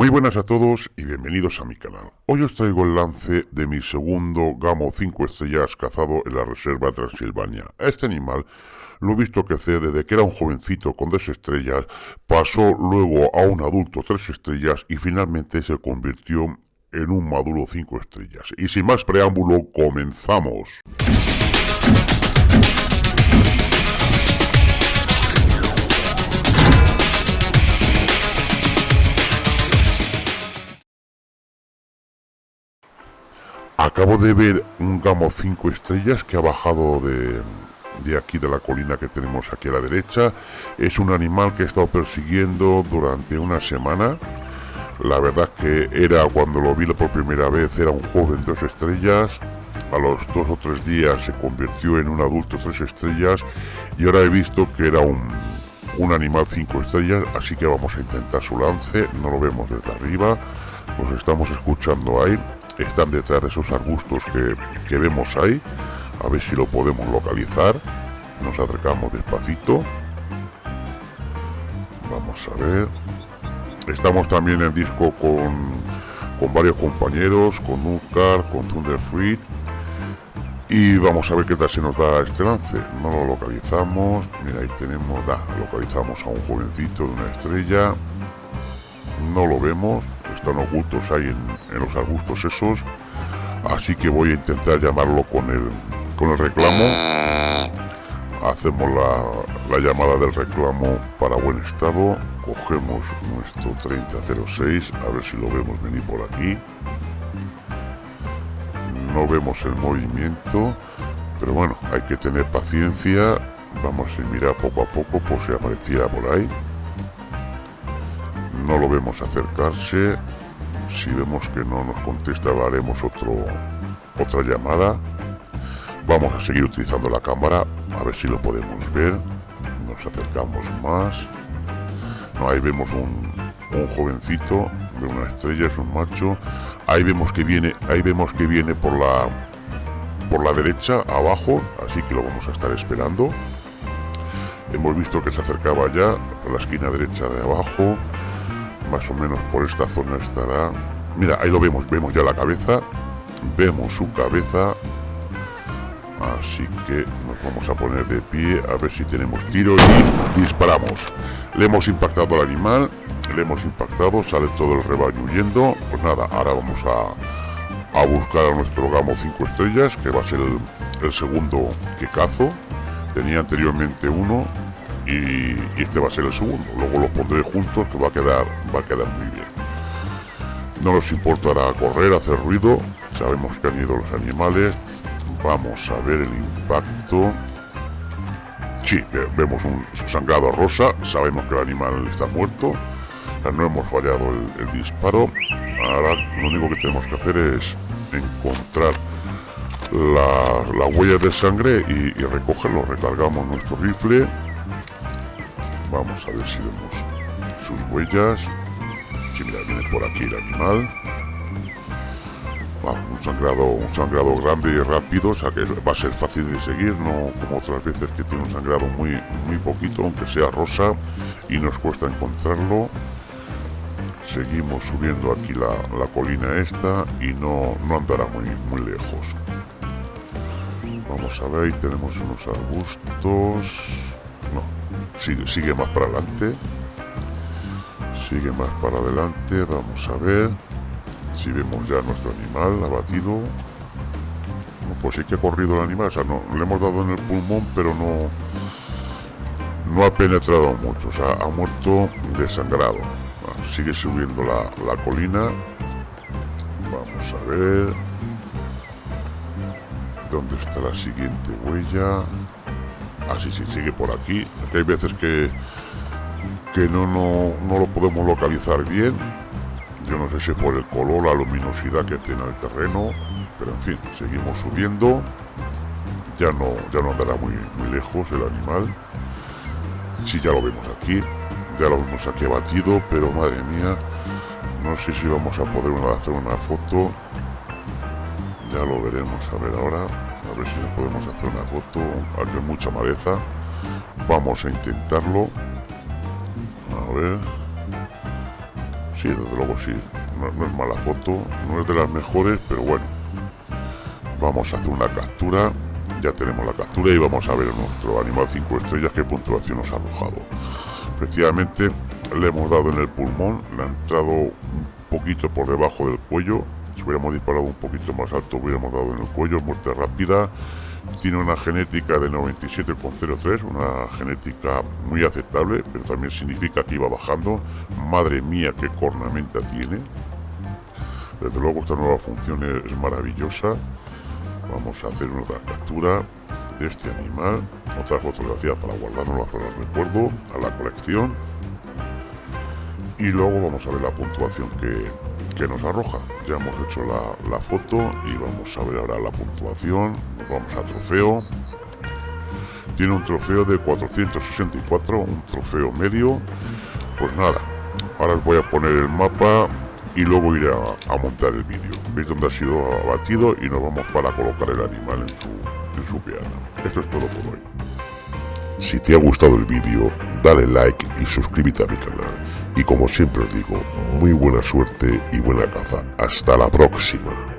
Muy buenas a todos y bienvenidos a mi canal. Hoy os traigo el lance de mi segundo gamo 5 estrellas cazado en la reserva Transilvania. Este animal lo he visto crecer desde que era un jovencito con 2 estrellas, pasó luego a un adulto 3 estrellas y finalmente se convirtió en un maduro 5 estrellas. Y sin más preámbulo, comenzamos. Acabo de ver un gamo 5 estrellas que ha bajado de, aquí de la colina que tenemos aquí a la derecha. Es un animal que he estado persiguiendo durante una semana. La verdad que era cuando lo vi por primera vez, era un joven dos estrellas. A los dos o tres días se convirtió en un adulto tres estrellas y ahora he visto que era un, un animal cinco estrellas, así que vamos a intentar su lance. No lo vemos desde arriba, nos estamos escuchando ahí están detrás de esos arbustos que, vemos ahí. A ver si lo podemos localizar. Nos acercamos despacito. Vamos a ver. Estamos también en disco con, con varios compañeros, con Nucar, con Thunderfruit. Y vamos a ver qué tal se nos da este lance. No lo localizamos. Mira, ahí tenemos, da, localizamos a un jovencito de una estrella. No lo vemos están ocultos ahí en, los arbustos esos así que voy a intentar llamarlo con el con el reclamo. Hacemos la, llamada del reclamo para buen estado. Cogemos nuestro 3006 a ver si lo vemos venir por aquí. No vemos el movimiento pero bueno hay que tener paciencia. Vamos a mirar poco a poco por si apareciera por ahí no lo vemos acercarse. Si vemos que no nos contesta haremos otro otra llamada. Vamos a seguir utilizando la cámara a ver si lo podemos ver. Nos acercamos más. Ahí vemos un, un jovencito de una estrella es un macho. Ahí vemos que viene ahí vemos que viene por la por la derecha abajo así que lo vamos a estar esperando. Hemos visto que se acercaba ya a la esquina derecha de abajo más o menos por esta zona estará. Mira ahí lo vemos vemos ya la cabeza vemos su cabeza. Así que nos vamos a poner de pie a ver si tenemos tiro y disparamos. Le hemos impactado al animal le hemos impactado sale todo el rebaño huyendo. Pues nada ahora vamos a, a buscar a nuestro gamo 5 estrellas que va a ser el, el segundo que cazo. Tenía anteriormente uno y, este va a ser el segundo. Luego los pondré juntos que va a quedar, va a quedar muy bien. No nos importará correr, hacer ruido. Sabemos que han ido los animales. Vamos a ver el impacto. Sí, vemos un sangrado rosa. Sabemos que el animal está muerto. no hemos fallado el, disparo. Ahora lo único que tenemos que hacer es encontrar la, la huella de sangre y, y recogerlo. Recargamos nuestro rifle Vamos a ver si vemos sus huellas. Si mira, viene por aquí el animal. un sangrado, un sangrado grande y rápido, o sea que va a ser fácil de seguir, no como otras veces que tiene un sangrado muy, muy poquito, aunque sea rosa, y nos cuesta encontrarlo. Seguimos subiendo aquí la, la colina esta y no, no andará muy, muy lejos. Vamos a ver, ahí tenemos unos arbustos. No, sigue, sigue más para adelante. Sigue más para adelante vamos a ver. Si vemos ya nuestro animal abatido. Pues sí que ha corrido el animal o sea no le hemos dado en el pulmón pero no no ha penetrado mucho o sea ha muerto desangrado. Sigue subiendo la, la colina. Vamos a ver. Dónde está la siguiente huella Así ah, sí, sigue por aquí. hay veces que, que no, no, lo podemos localizar bien. Yo no sé si por el color, la luminosidad que tiene el terreno. Pero en fin, seguimos subiendo. Ya no, ya no andará muy, muy lejos el animal. Sí, ya lo vemos aquí. Ya lo vemos aquí abatido, pero madre mía. No sé si vamos a poder hacer una foto. Ya lo veremos a ver ahora si podemos hacer una foto hay mucha maleza vamos a intentarlo a ver Sí, desde luego sí. No, es mala foto, no es de las mejores, pero bueno. Vamos a hacer una captura. Ya tenemos la captura y vamos a ver nuestro animal 5 estrellas qué puntuación nos ha arrojado. Efectivamente, le hemos dado en el pulmón, le ha entrado un poquito por debajo del cuello. Si hubiéramos disparado un poquito más alto, hubiéramos dado en el cuello, muerte rápida tiene una genética de 97,03, una genética muy aceptable, pero también significa que iba bajando. Madre mía, qué cornamenta tiene. Desde luego esta nueva función es maravillosa. Vamos a hacer una captura de este animal, otra fotografía para guardarnos para el recuerdo a la colección. Y luego vamos a ver la puntuación que, que nos arroja. Ya hemos hecho la, foto y vamos a ver ahora la puntuación. vamos a trofeo. Tiene un trofeo de 464, un trofeo medio. Pues nada, ahora os voy a poner el mapa y luego iré a, montar el vídeo. Veis dónde ha sido abatido y nos vamos para colocar el animal en su, en su piana. Esto es todo por hoy. Si te ha gustado el vídeo, dale like y suscríbete a mi canal. Y como siempre os digo, muy buena suerte y buena caza. Hasta la próxima.